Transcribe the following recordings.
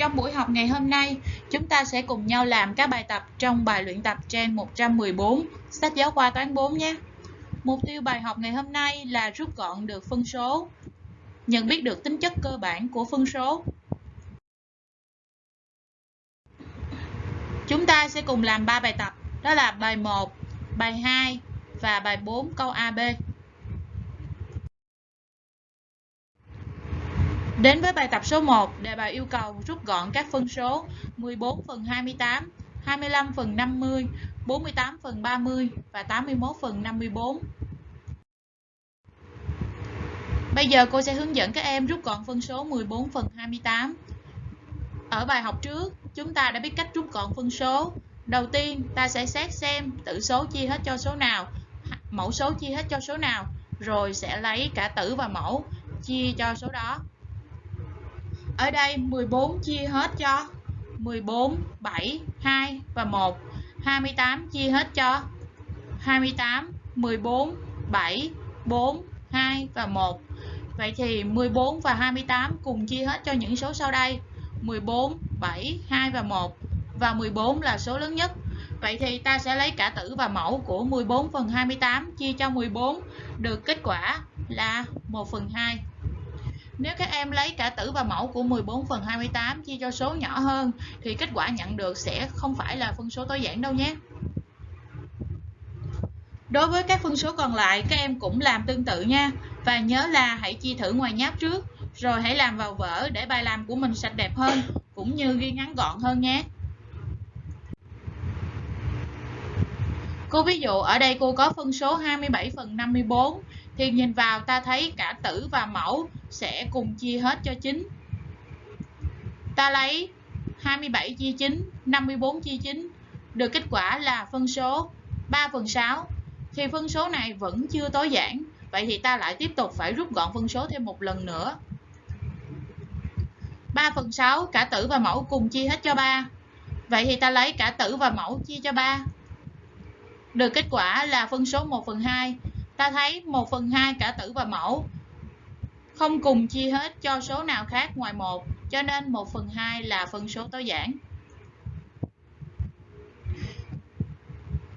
Trong buổi học ngày hôm nay, chúng ta sẽ cùng nhau làm các bài tập trong bài luyện tập trang 114, sách giáo khoa toán 4 nhé. Mục tiêu bài học ngày hôm nay là rút gọn được phân số, nhận biết được tính chất cơ bản của phân số. Chúng ta sẽ cùng làm 3 bài tập, đó là bài 1, bài 2 và bài 4 câu AB. Đến với bài tập số 1, đề bài yêu cầu rút gọn các phân số 14 phần 28, 25 phần 50, 48 phần 30 và 81 phần 54. Bây giờ cô sẽ hướng dẫn các em rút gọn phân số 14 phần 28. Ở bài học trước, chúng ta đã biết cách rút gọn phân số. Đầu tiên, ta sẽ xét xem tử số chia hết cho số nào, mẫu số chia hết cho số nào, rồi sẽ lấy cả tử và mẫu chia cho số đó. Ở đây 14 chia hết cho 14, 7, 2 và 1. 28 chia hết cho 28, 14, 7, 4, 2 và 1. Vậy thì 14 và 28 cùng chia hết cho những số sau đây. 14, 7, 2 và 1. Và 14 là số lớn nhất. Vậy thì ta sẽ lấy cả tử và mẫu của 14 phần 28 chia cho 14. Được kết quả là 1 phần 2. Nếu các em lấy cả tử và mẫu của 14 phần 28 chia cho số nhỏ hơn, thì kết quả nhận được sẽ không phải là phân số tối giản đâu nhé. Đối với các phân số còn lại, các em cũng làm tương tự nha. Và nhớ là hãy chia thử ngoài nháp trước, rồi hãy làm vào vở để bài làm của mình sạch đẹp hơn, cũng như ghi ngắn gọn hơn nhé. Cô ví dụ, ở đây cô có phân số 27 phần 54 thì nhìn vào ta thấy cả tử và mẫu sẽ cùng chia hết cho 9. Ta lấy 27 chia 9, 54 chia 9, được kết quả là phân số 3 phần 6. Thì phân số này vẫn chưa tối giản, vậy thì ta lại tiếp tục phải rút gọn phân số thêm một lần nữa. 3 phần 6, cả tử và mẫu cùng chia hết cho 3. Vậy thì ta lấy cả tử và mẫu chia cho 3. Được kết quả là phân số 1 phần 2. Ta thấy 1 phần 2 cả tử và mẫu không cùng chia hết cho số nào khác ngoài 1, cho nên 1 phần 2 là phân số tối giản.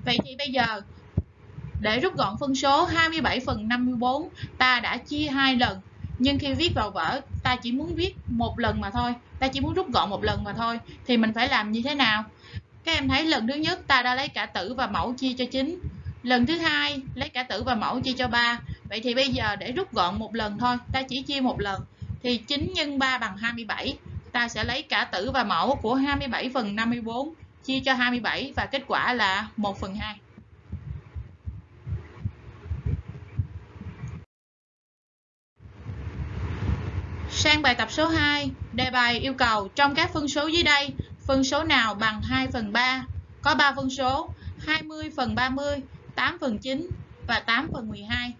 Vậy thì bây giờ, để rút gọn phân số 27 phần 54, ta đã chia hai lần. Nhưng khi viết vào vở, ta chỉ muốn viết một lần mà thôi. Ta chỉ muốn rút gọn một lần mà thôi. Thì mình phải làm như thế nào? Các em thấy lần thứ nhất ta đã lấy cả tử và mẫu chia cho 9. Lần thứ hai lấy cả tử và mẫu chia cho 3. Vậy thì bây giờ để rút gọn một lần thôi, ta chỉ chia một lần. Thì 9 x 3 bằng 27. Ta sẽ lấy cả tử và mẫu của 27 phần 54 chia cho 27 và kết quả là 1 phần 2. Sang bài tập số 2, đề bài yêu cầu trong các phân số dưới đây, phân số nào bằng 2 phần 3? Có 3 phân số 20 phần 30, 8 phần 9 và 8 phần 12.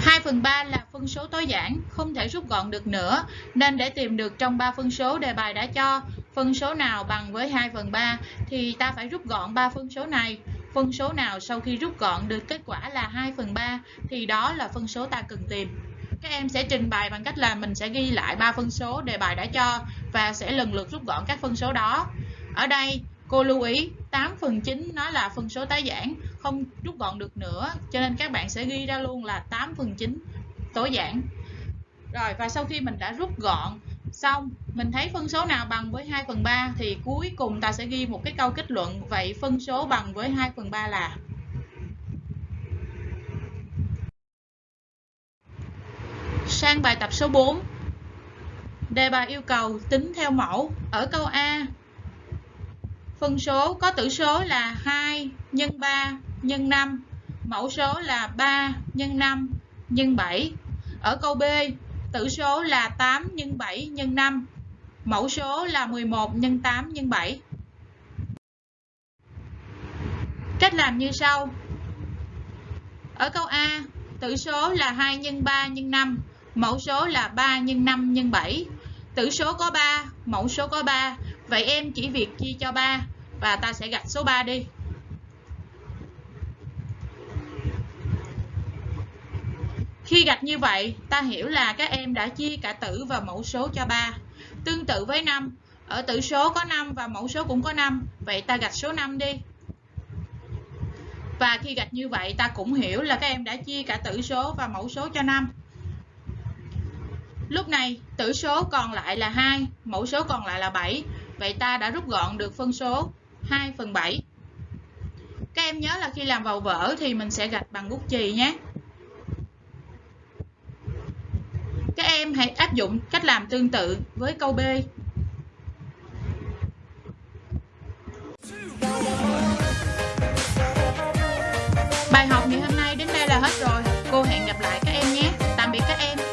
2 phần 3 là phân số tối giản, không thể rút gọn được nữa, nên để tìm được trong 3 phân số đề bài đã cho phân số nào bằng với 2 phần 3 thì ta phải rút gọn 3 phân số này. Phân số nào sau khi rút gọn được kết quả là 2 phần 3 thì đó là phân số ta cần tìm. Các em sẽ trình bày bằng cách là mình sẽ ghi lại 3 phân số đề bài đã cho và sẽ lần lượt rút gọn các phân số đó. Ở đây Cô lưu ý 8 phần 9 nó là phân số tái giản, không rút gọn được nữa, cho nên các bạn sẽ ghi ra luôn là 8 phần 9 tối giản. Rồi và sau khi mình đã rút gọn xong, mình thấy phân số nào bằng với 2 phần 3 thì cuối cùng ta sẽ ghi một cái câu kết luận vậy phân số bằng với 2 phần 3 là Sang bài tập số 4 Đề bài yêu cầu tính theo mẫu Ở câu A Phân số có tử số là 2 nhân 3 nhân 5. Mẫu số là 3 nhân 5 nhân 7. Ở câu B, tử số là 8 nhân 7 nhân 5. Mẫu số là 11 nhân 8 nhân 7. Cách làm như sau. Ở câu A, tử số là 2 nhân 3 nhân 5. Mẫu số là 3 nhân 5 nhân 7. Tử số có 3, mẫu số có 3. Vậy em chỉ việc chia cho 3 và ta sẽ gạch số 3 đi. Khi gạch như vậy, ta hiểu là các em đã chia cả tử và mẫu số cho 3. Tương tự với 5, ở tử số có 5 và mẫu số cũng có 5, vậy ta gạch số 5 đi. Và khi gạch như vậy, ta cũng hiểu là các em đã chia cả tử số và mẫu số cho 5. Lúc này, tử số còn lại là 2, mẫu số còn lại là 7. Vậy ta đã rút gọn được phân số 2 phần 7. Các em nhớ là khi làm vào vở thì mình sẽ gạch bằng bút chì nhé. Các em hãy áp dụng cách làm tương tự với câu B. Bài học ngày hôm nay đến đây là hết rồi. Cô hẹn gặp lại các em nhé tạm biệt các em